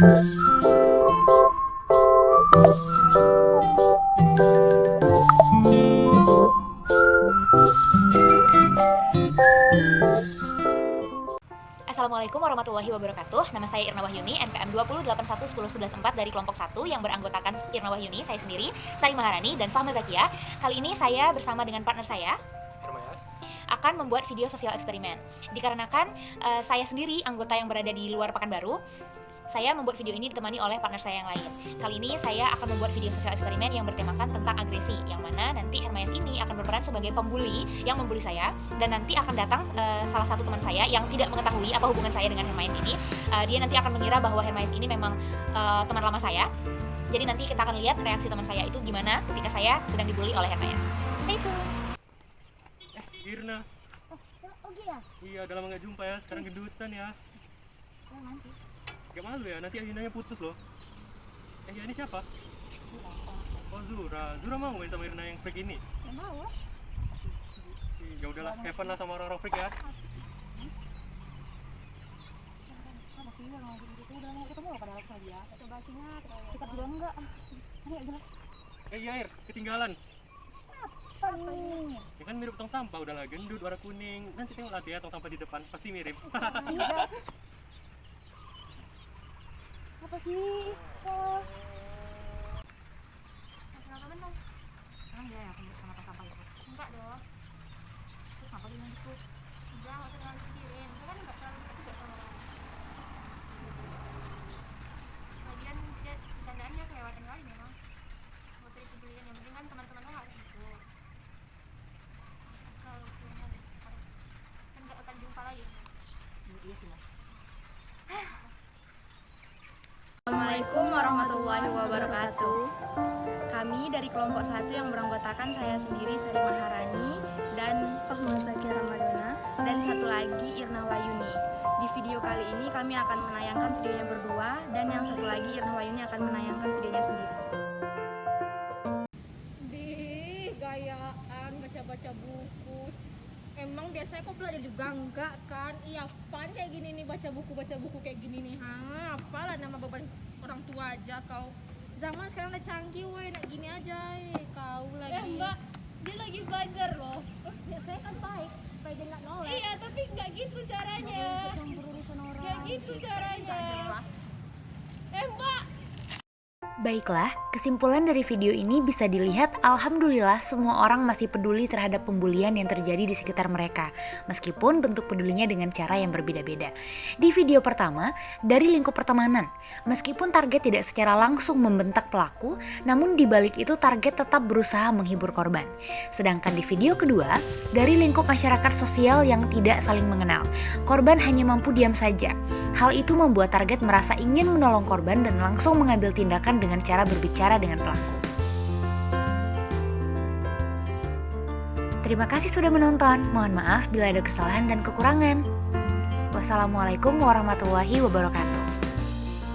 Assalamualaikum warahmatullahi wabarakatuh. Nama saya Irna Wahyuni, NPM 208111114 dari kelompok 1 yang beranggotakan Irna Wahyuni, saya sendiri, Sari Maharani, dan Fahma Zakia. Kali ini saya bersama dengan partner saya akan membuat video sosial eksperimen. Dikarenakan uh, saya sendiri anggota yang berada di luar Pekanbaru saya membuat video ini ditemani oleh partner saya yang lain. Kali ini saya akan membuat video sosial eksperimen yang bertemakan tentang agresi, yang mana nanti Hermes ini akan berperan sebagai pembuli yang membuli saya, dan nanti akan datang uh, salah satu teman saya yang tidak mengetahui apa hubungan saya dengan Hermes ini. Uh, dia nanti akan mengira bahwa Hermes ini memang uh, teman lama saya. Jadi nanti kita akan lihat reaksi teman saya itu gimana ketika saya sedang dibully oleh Hermes. Stay tune. Eh, Irna. Oh, oh iya? Iya, udah lama gak jumpa ya. Sekarang gendutan ya. Gak malu ya, nanti agendanya putus loh. Eh, ya ini siapa? Oh, Zura. Zura mau main sama Irna yang freak ini? Ya mau lah. Ya udahlah, fun lah sama orang-orang freak ya. Ada sih yang ngomong gitu. Udah mau ketemu pada waktu dia. Coba singat. Kita berdua enggak. Ini gak jelas. Eh, iya, Ir. Ketinggalan. Apa nih? Ya kan mirip tong sampah, udahlah gendut, warna kuning. Nanti tengok nanti ya tong sampah di depan, pasti mirip. Tidak. Apa sih? Oh. Kenapa menang? Ah iya ya, kamu sama sampah itu. Enggak dong. Terus kenapa gini gitu? Enggak, enggak terlalu pikirin. Itu kan enggak terlalu itu juga sama orang. Lagian dia bercandaannya kelewatan kali memang. Mau cari kejulian yang penting kan teman-teman lo harus gitu. Selalu punya kan enggak akan jumpa lagi. Iya sih mas. Assalamualaikum warahmatullahi wabarakatuh. Kami dari kelompok satu yang beranggotakan saya sendiri Sari Maharani dan Fahma Zakia Ramadana dan satu lagi Irna Wayuni. Di video kali ini kami akan menayangkan videonya berdua dan yang satu lagi Irna Wayuni akan menayangkan videonya sendiri. di gayaan baca-baca buku emang biasanya kok belajar juga enggak kan iya apaan kayak gini nih baca buku baca buku kayak gini nih ha apalah nama beban aja kau. Zaman sekarang udah canggih woi. Nak gini aja eh. kau lagi. Eh mbak, dia lagi belajar loh. Biasanya kan baik supaya dia nggak nolak. Iya tapi nggak gitu caranya. Nggak gitu caranya Nggak jelas Eh mbak, Baiklah, kesimpulan dari video ini bisa dilihat alhamdulillah semua orang masih peduli terhadap pembulian yang terjadi di sekitar mereka, meskipun bentuk pedulinya dengan cara yang berbeda-beda. Di video pertama, dari lingkup pertemanan, meskipun target tidak secara langsung membentak pelaku, namun di balik itu target tetap berusaha menghibur korban. Sedangkan di video kedua, dari lingkup masyarakat sosial yang tidak saling mengenal, korban hanya mampu diam saja. Hal itu membuat target merasa ingin menolong korban dan langsung mengambil tindakan dengan cara berbicara dengan pelaku. Terima kasih sudah menonton. Mohon maaf bila ada kesalahan dan kekurangan. Wassalamualaikum warahmatullahi wabarakatuh.